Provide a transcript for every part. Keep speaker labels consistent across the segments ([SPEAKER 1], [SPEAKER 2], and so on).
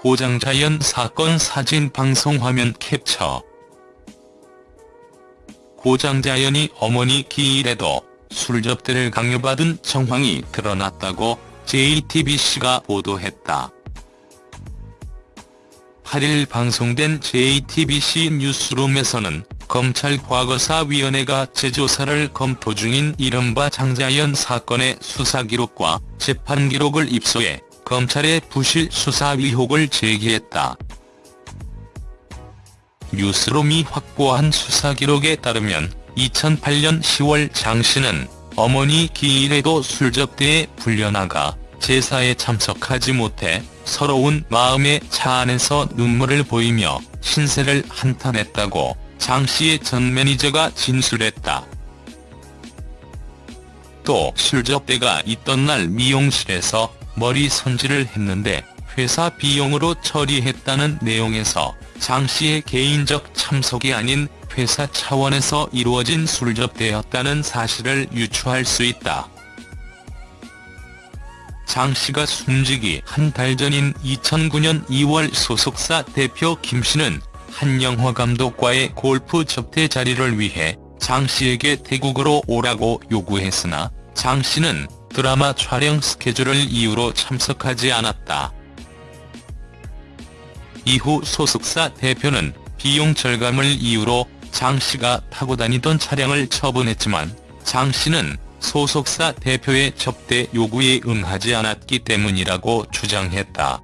[SPEAKER 1] 고장자연 사건 사진 방송 화면 캡처 고장자연이 어머니 기일에도 술접대를 강요받은 정황이 드러났다고 JTBC가 보도했다. 8일 방송된 JTBC 뉴스룸에서는 검찰 과거사위원회가 재조사를 검토 중인 이른바 장자연 사건의 수사기록과 재판기록을 입수해 검찰의 부실 수사 의혹을 제기했다. 뉴스룸이 확보한 수사 기록에 따르면 2008년 10월 장 씨는 어머니 기일에도 술접대에 불려나가 제사에 참석하지 못해 서러운 마음에 차 안에서 눈물을 보이며 신세를 한탄했다고 장 씨의 전 매니저가 진술했다. 또 술접대가 있던 날 미용실에서 머리 손질을 했는데 회사 비용으로 처리했다는 내용에서 장 씨의 개인적 참석이 아닌 회사 차원에서 이루어진 술접대였다는 사실을 유추할 수 있다. 장 씨가 숨지기 한 달 전인 2009년 2월 소속사 대표 김 씨는 한 영화 감독과의 골프 접대 자리를 위해 장 씨에게 태국으로 오라고 요구했으나 장 씨는 드라마 촬영 스케줄을 이유로 참석하지 않았다. 이후 소속사 대표는 비용 절감을 이유로 장 씨가 타고 다니던 차량을 처분했지만 장 씨는 소속사 대표의 접대 요구에 응하지 않았기 때문이라고 주장했다.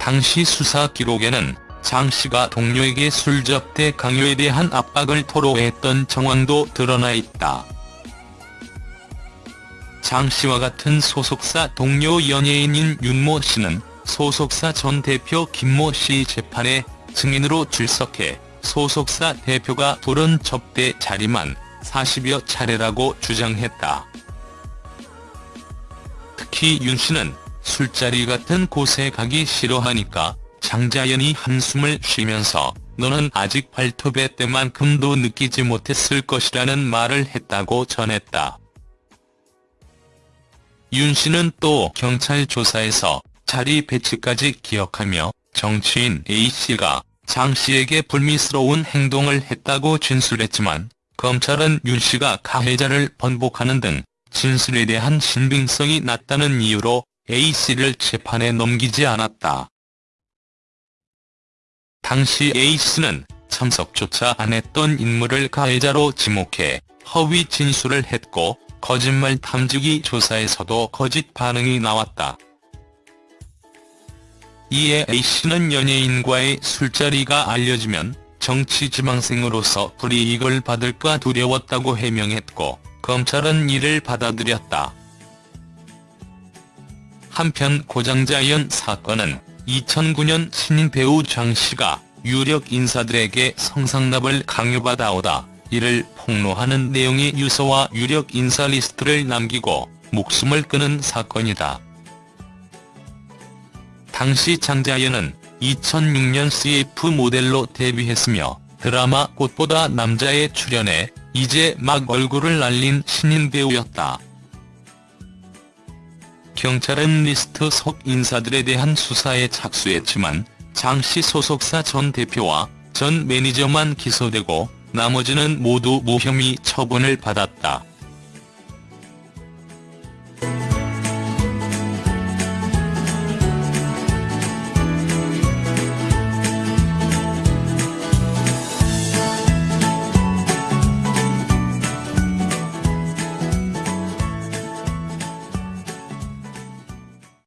[SPEAKER 1] 당시 수사 기록에는 장 씨가 동료에게 술 접대 강요에 대한 압박을 토로했던 정황도 드러나 있다. 장 씨와 같은 소속사 동료 연예인인 윤모 씨는 소속사 전 대표 김모 씨 재판에 증인으로 출석해 소속사 대표가 부른 접대 자리만 40여 차례라고 주장했다. 특히 윤 씨는 술자리 같은 곳에 가기 싫어하니까 장자연이 한숨을 쉬면서 너는 아직 발톱의 때만큼도 느끼지 못했을 것이라는 말을 했다고 전했다. 윤 씨는 또 경찰 조사에서 자리 배치까지 기억하며 정치인 A씨가 장 씨에게 불미스러운 행동을 했다고 진술했지만 검찰은 윤 씨가 가해자를 번복하는 등 진술에 대한 신빙성이 낮다는 이유로 A씨를 재판에 넘기지 않았다. 당시 A씨는 참석조차 안 했던 인물을 가해자로 지목해 허위 진술을 했고 거짓말 탐지기 조사에서도 거짓 반응이 나왔다. 이에 A씨는 연예인과의 술자리가 알려지면 정치 지망생으로서 불이익을 받을까 두려웠다고 해명했고 검찰은 이를 받아들였다. 한편 고 장자연 사건은 2009년 신인 배우 장 씨가 유력 인사들에게 성상납을 강요받아오다 이를 폭로하는 내용의 유서와 유력 인사 리스트를 남기고 목숨을 끊은 사건이다. 당시 장자연은 2006년 CF 모델로 데뷔했으며 드라마 꽃보다 남자에 출연해 이제 막 얼굴을 알린 신인 배우였다. 경찰은 리스트 속 인사들에 대한 수사에 착수했지만 장씨 소속사 전 대표와 전 매니저만 기소되고 나머지는 모두 무혐의 처분을 받았다.